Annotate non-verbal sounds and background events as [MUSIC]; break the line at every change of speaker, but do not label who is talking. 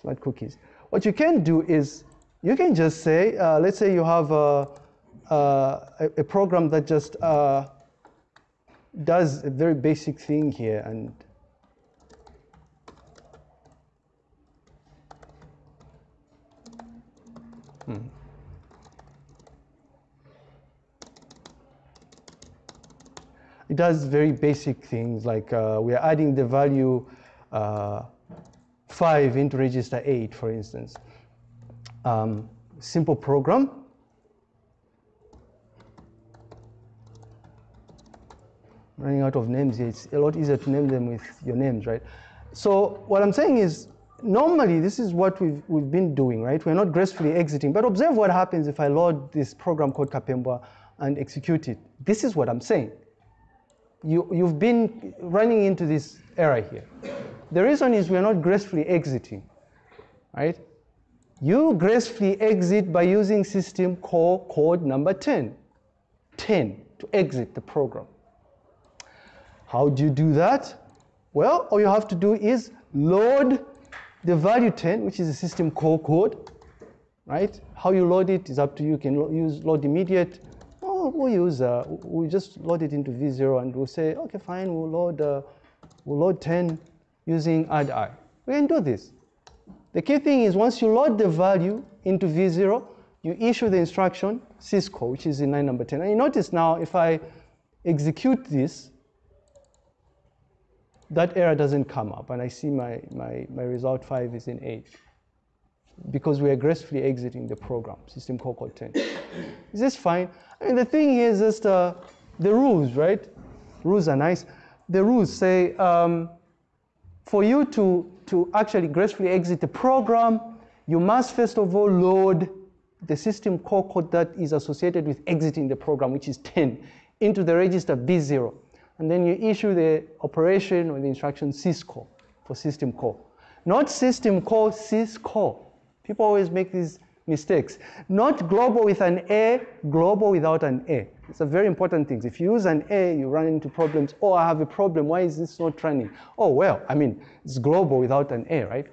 smart cookies. What you can do is you can just say, uh, let's say you have a, a, a program that just uh, does a very basic thing here and hmm. It does very basic things like uh, we are adding the value uh, 5 into register 8, for instance. Um, simple program. Running out of names here, it's a lot easier to name them with your names, right? So what I'm saying is, normally this is what we've, we've been doing, right? We're not gracefully exiting, but observe what happens if I load this program called Kapembwa and execute it. This is what I'm saying you, you've been running into this error here. The reason is we're not gracefully exiting, right? You gracefully exit by using system call code number 10. 10 to exit the program. How do you do that? Well, all you have to do is load the value 10, which is a system call code, right? How you load it is up to you. You can use load immediate we'll use, uh, we just load it into V0 and we'll say, okay, fine, we'll load, uh, we'll load 10 using add i. We can do this. The key thing is once you load the value into V0, you issue the instruction syscall, which is in line number 10. And you notice now if I execute this, that error doesn't come up and I see my, my, my result 5 is in 8 because we are gracefully exiting the program, system call code 10. [COUGHS] is this fine? I mean, the thing is just uh, the rules, right? Rules are nice. The rules say um, for you to, to actually gracefully exit the program, you must first of all load the system call code that is associated with exiting the program, which is 10, into the register V0. And then you issue the operation or the instruction syscall for system call. Not system call, syscall. People always make these mistakes. Not global with an A, global without an A. It's a very important thing. If you use an A, you run into problems. Oh, I have a problem. Why is this not running? Oh, well, I mean, it's global without an A, right?